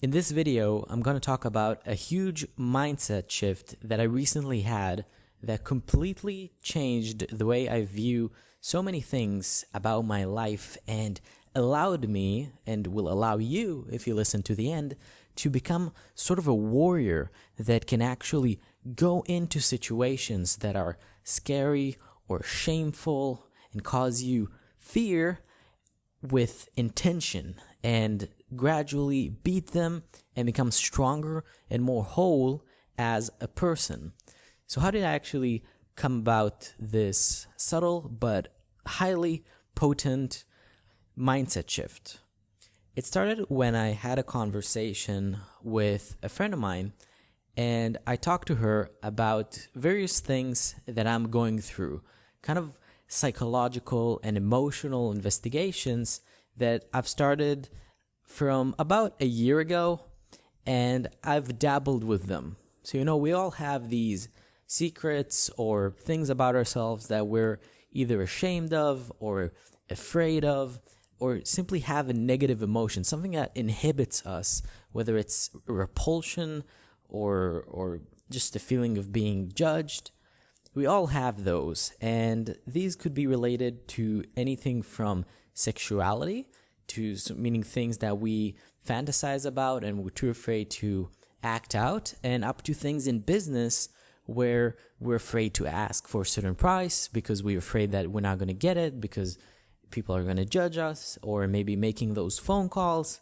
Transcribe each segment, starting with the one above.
In this video, I'm going to talk about a huge mindset shift that I recently had that completely changed the way I view so many things about my life and allowed me, and will allow you, if you listen to the end, to become sort of a warrior that can actually go into situations that are scary or shameful and cause you fear with intention and gradually beat them and become stronger and more whole as a person. So, how did I actually come about this subtle but highly potent mindset shift? It started when I had a conversation with a friend of mine and I talked to her about various things that I'm going through, kind of psychological and emotional investigations that I've started from about a year ago and I've dabbled with them. So, you know, we all have these secrets or things about ourselves that we're either ashamed of or afraid of or simply have a negative emotion, something that inhibits us, whether it's repulsion or or just a feeling of being judged. We all have those, and these could be related to anything from sexuality to meaning things that we fantasize about and we're too afraid to act out, and up to things in business where we're afraid to ask for a certain price because we're afraid that we're not going to get it because people are going to judge us, or maybe making those phone calls.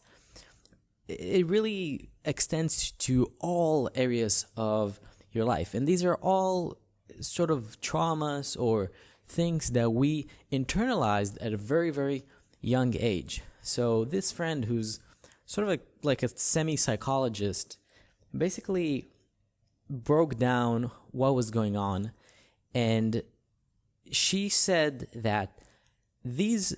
It really extends to all areas of your life. And these are all sort of traumas or things that we internalized at a very, very young age. So this friend who's sort of like, like a semi-psychologist basically broke down what was going on. And she said that these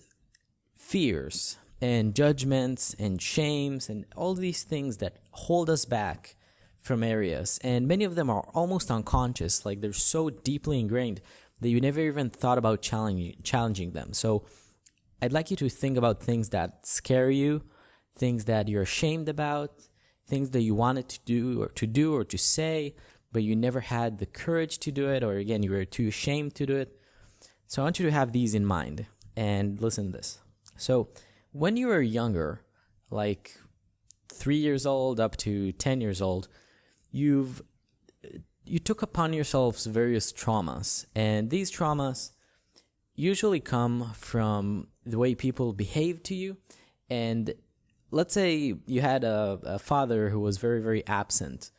fears and judgments and shames and all these things that hold us back from areas and many of them are almost unconscious like they're so deeply ingrained that you never even thought about challenging challenging them. So I'd like you to think about things that scare you, things that you're ashamed about, things that you wanted to do or to do or to say, but you never had the courage to do it, or again, you were too ashamed to do it. So I want you to have these in mind and listen to this. So when you were younger, like three years old up to 10 years old, you've you took upon yourselves various traumas, and these traumas usually come from the way people behave to you. And let's say you had a, a father who was very, very absent.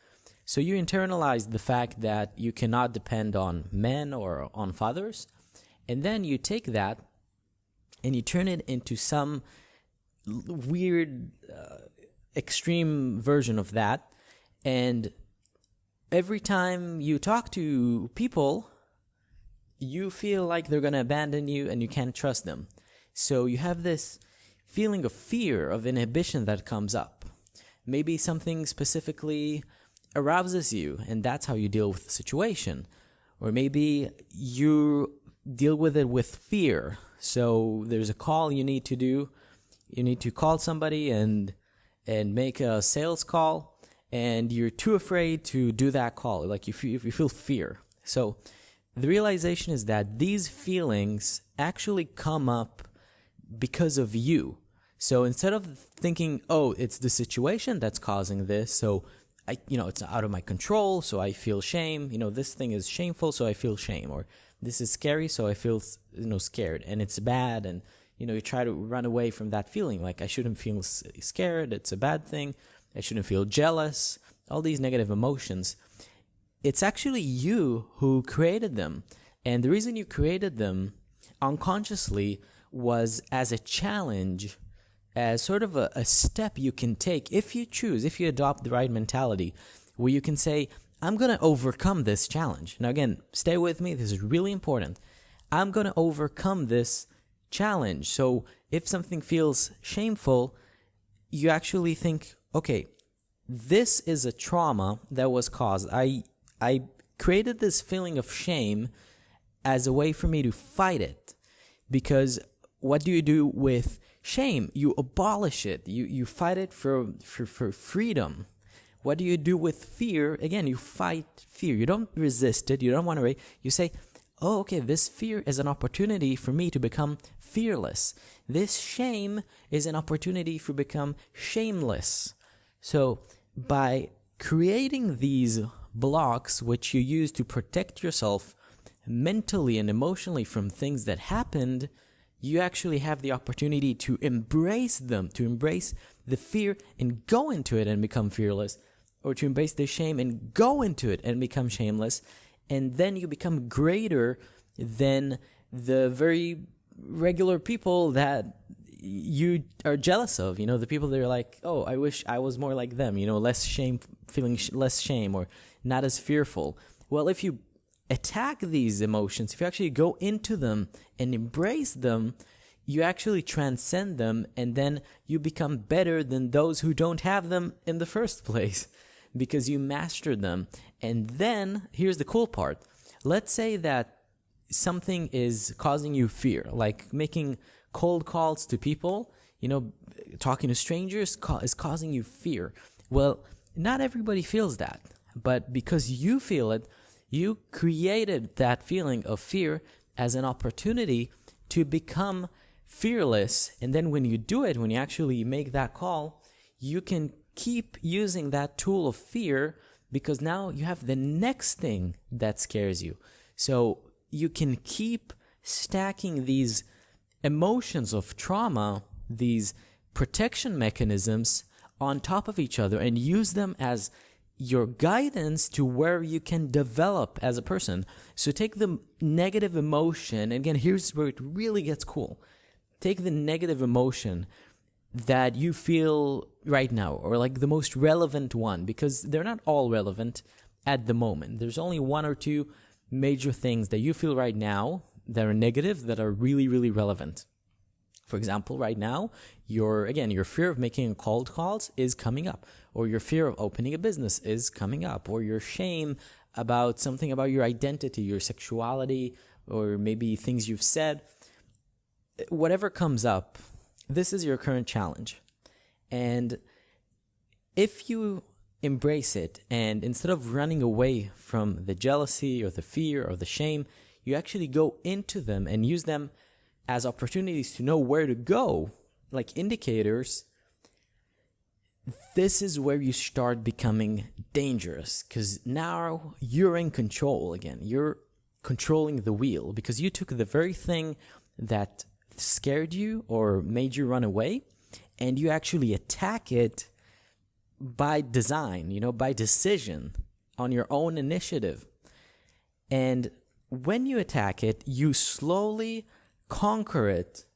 So you internalize the fact that you cannot depend on men or on fathers. And then you take that and you turn it into some weird, uh, extreme version of that. And every time you talk to people you feel like they're going to abandon you and you can't trust them. So you have this feeling of fear, of inhibition that comes up. Maybe something specifically arouses you, and that's how you deal with the situation. Or maybe you deal with it with fear. So there's a call you need to do. You need to call somebody and and make a sales call, and you're too afraid to do that call. Like you you feel fear. So the realization is that these feelings actually come up because of you. So instead of thinking, oh, it's the situation that's causing this, so I, you know, it's out of my control, so I feel shame. You know, this thing is shameful, so I feel shame, or this is scary, so I feel, you know, scared, and it's bad, and you know, you try to run away from that feeling. Like I shouldn't feel scared; it's a bad thing. I shouldn't feel jealous. All these negative emotions it's actually you who created them. And the reason you created them unconsciously was as a challenge, as sort of a, a, step you can take if you choose, if you adopt the right mentality, where you can say, I'm going to overcome this challenge. Now, again, stay with me. This is really important. I'm going to overcome this challenge. So if something feels shameful, you actually think, okay, this is a trauma that was caused. I I created this feeling of shame as a way for me to fight it. Because what do you do with shame, you abolish it. You you fight it for for, for freedom. What do you do with fear? Again, you fight fear. You don't resist it. You don't want to. You say, "Oh, okay, this fear is an opportunity for me to become fearless. This shame is an opportunity for become shameless." So, by creating these blocks which you use to protect yourself mentally and emotionally from things that happened, you actually have the opportunity to embrace them, to embrace the fear and go into it and become fearless, or to embrace the shame and go into it and become shameless, and then you become greater than the very regular people that you are jealous of. You know, the people that are like, oh, I wish I was more like them. You know, less shame, feeling sh- less shame, or not as fearful. Well, if you attack these emotions, if you actually go into them and embrace them, you actually transcend them and then you become better than those who don't have them in the first place because you mastered them. And then here's the cool part. Let's say that something is causing you fear, like making cold calls to people, you know, talking to strangers is causing you fear. Well, not everybody feels that, but because you feel it, you created that feeling of fear as an opportunity to become fearless. And then when you do it, when you actually make that call, you can keep using that tool of fear because now you have the next thing that scares you. So you can keep stacking these emotions of trauma, these protection mechanisms on top of each other and use them as your guidance to where you can develop as a person. So take the negative emotion, again, here's where it really gets cool. Take the negative emotion that you feel right now, or like the most relevant one, because they're not all relevant at the moment. There's only one or two major things that you feel right now that are negative that are really, really relevant. For example, right now, your again, your fear of making cold calls is coming up, or your fear of opening a business is coming up, or your shame about something about your identity, your sexuality, or maybe things you've said. Whatever comes up, this is your current challenge. And if you embrace it and instead of running away from the jealousy or the fear or the shame, you actually go into them and use them as opportunities to know where to go, like indicators, this is where you start becoming dangerous because now you're in control again. You're controlling the wheel because you took the very thing that scared you or made you run away and you actually attack it by design, you know, by decision on your own initiative. And when you attack it, you slowly conquer it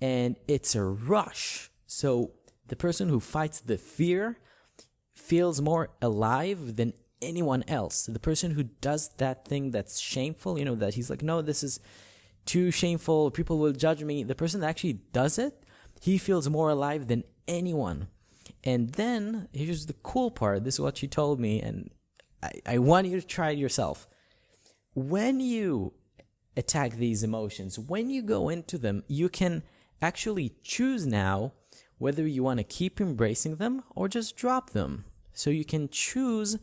and it's a rush. So the person who fights the fear feels more alive than anyone else. The person who does that thing that's shameful, you know, that he's like, no, this is too shameful, people will judge me. The person that actually does it, he feels more alive than anyone. And then here's the cool part. This is what she told me, and I, I want you to try it yourself. When you attack these emotions. When you go into them, you can actually choose now whether you want to keep embracing them or just drop them. So you can choose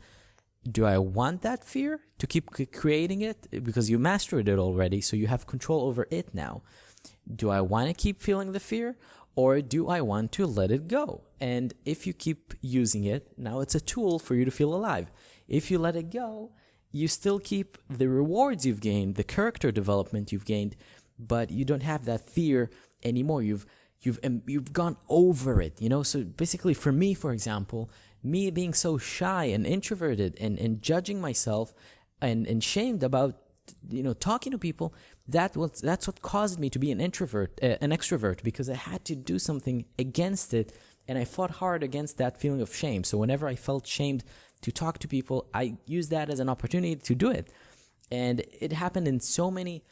do I want that fear to keep creating it because you mastered it already, so you have control over it now? Do I want to keep feeling the fear or do I want to let it go? And if you keep using it, now it's a tool for you to feel alive. If you let it go, you still keep the rewards you've gained, the character development you've gained, but you don't have that fear anymore. You've you've you've gone over it, you know. So basically, for me, for example, me being so shy and introverted and and judging myself and and shamed about you know talking to people that was that's what caused me to be an introvert uh, an extrovert because i had to do something against it and i fought hard against that feeling of shame so whenever i felt shamed to talk to people, I use that as an opportunity to do it. And it happened in so many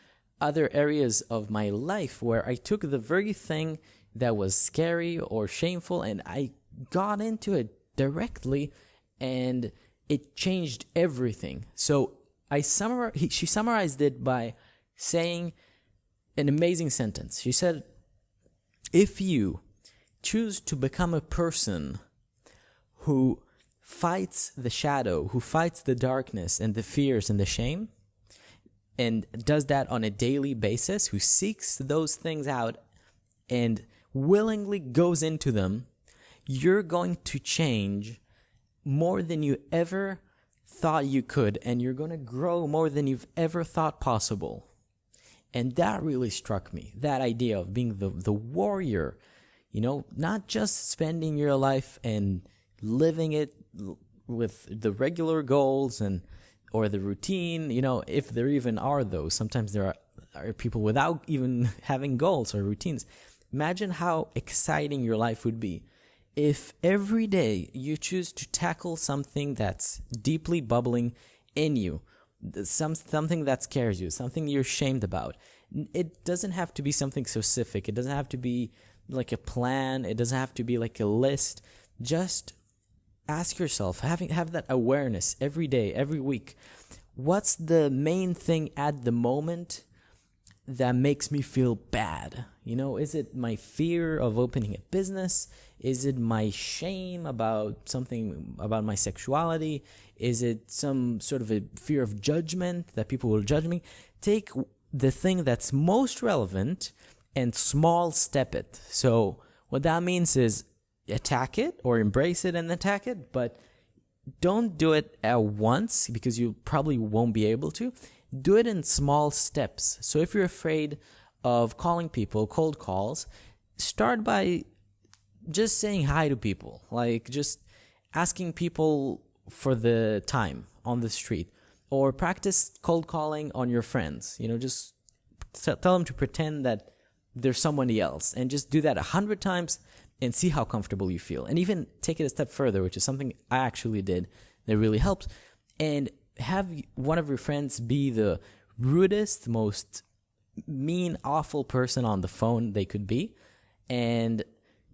other areas of my life where I took the very thing that was scary or shameful and I got into it directly and it changed everything. So I summar she summarized it by saying an amazing sentence. She said, if you choose to become a person who fights the shadow, who fights the darkness and the fears and the shame, and does that on a daily basis, who seeks those things out and willingly goes into them, you're going to change more than you ever thought you could, and you're going to grow more than you've ever thought possible. And that really struck me that idea of being the, the warrior, you know, not just spending your life and living it with the regular goals and or the routine, you know, if there even are those. Sometimes there are, are people without even having goals or routines. Imagine how exciting your life would be if every day you choose to tackle something that's deeply bubbling in you, some something that scares you, something you're ashamed about. It doesn't have to be something specific. It doesn't have to be like a plan. It doesn't have to be like a list. Just ask yourself, having have that awareness every day, every week. What's the main thing at the moment that makes me feel bad? You know, is it my fear of opening a business? Is it my shame about something about my sexuality? Is it some sort of a fear of judgment that people will judge me? Take the thing that's most relevant and small step it. So, what that means is attack it or embrace it and attack it, but don't do it at once because you probably won't be able to. Do it in small steps. So, if you're afraid of calling people, cold calls, start by just saying hi to people, like just asking people for the time on the street, or practice cold calling on your friends. You know, just tell them to pretend that there's somebody else, and just do that a hundred times and see how comfortable you feel. And even take it a step further, which is something I actually did that really helped. and have one of your friends be the rudest, most mean, awful person on the phone they could be, and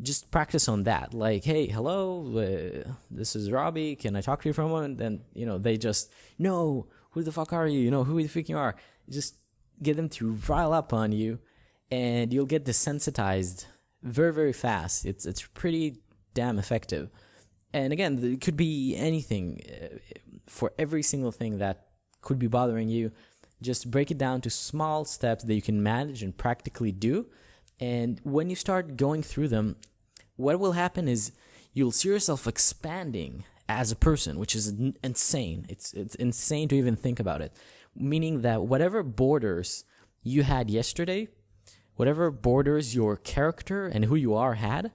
just practice on that. Like, hey, hello, uh, this is Robbie. Can I talk to you for a moment? Then you know they just no, who the fuck are you? You know who the fuck you are. Just get them to rile up on you, and you'll get desensitized very very fast. It's it's pretty damn effective. And again, it could be anything uh, for every single thing that could be bothering you. Just break it down to small steps that you can manage and practically do and when you start going through them, what will happen is you'll see yourself expanding as a person, which is insane. It's it's insane to even think about it. Meaning that whatever borders you had yesterday, whatever borders your character and who you are had,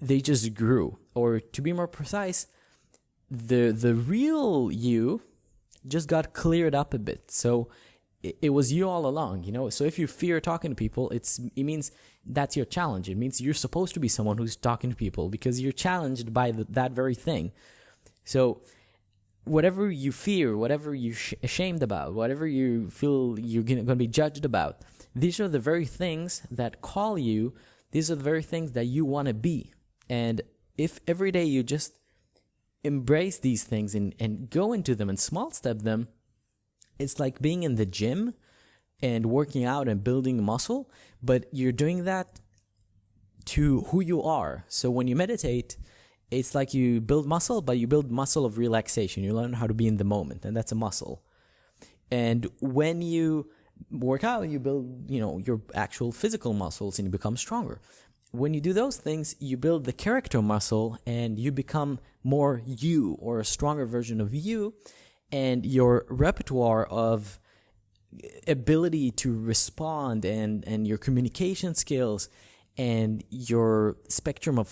they just grew. Or to be more precise, the the real you just got cleared up a bit. So it, it was you all along, you know. So if you fear talking to people, it's it means that's your challenge. It means you're supposed to be someone who's talking to people because you're challenged by the, that very thing. So, whatever you fear, whatever you're sh- ashamed about, whatever you feel you're going to be judged about, these are the very things that call you. These are the very things that you want to be. And if every day you just embrace these things and, and go into them and small step them, it's like being in the gym and working out and building muscle, but you're doing that to who you are. So when you meditate, it's like you build muscle, but you build muscle of relaxation. You learn how to be in the moment, and that's a muscle. And when you work out, you build, you know, your actual physical muscles and you become stronger. When you do those things, you build the character muscle and you become more you or a stronger version of you. And your repertoire of ability to respond and and your communication skills and your spectrum of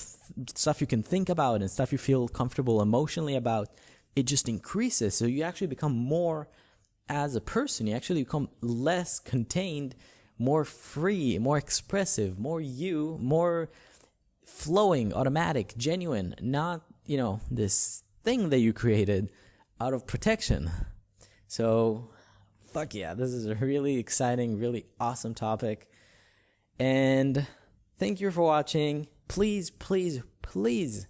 stuff you can think about and stuff you feel comfortable emotionally about it just increases so you actually become more as a person you actually become less contained more free more expressive more you more flowing automatic genuine not you know this thing that you created out of protection so fuck yeah, this is a really exciting, really awesome topic. And thank you for watching. Please, please, please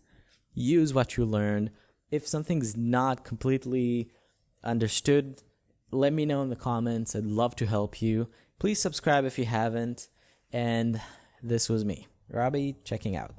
use what you learned. If something's not completely understood, let me know in the comments. I'd love to help you. Please subscribe if you haven't. And this was me. Robbie checking out.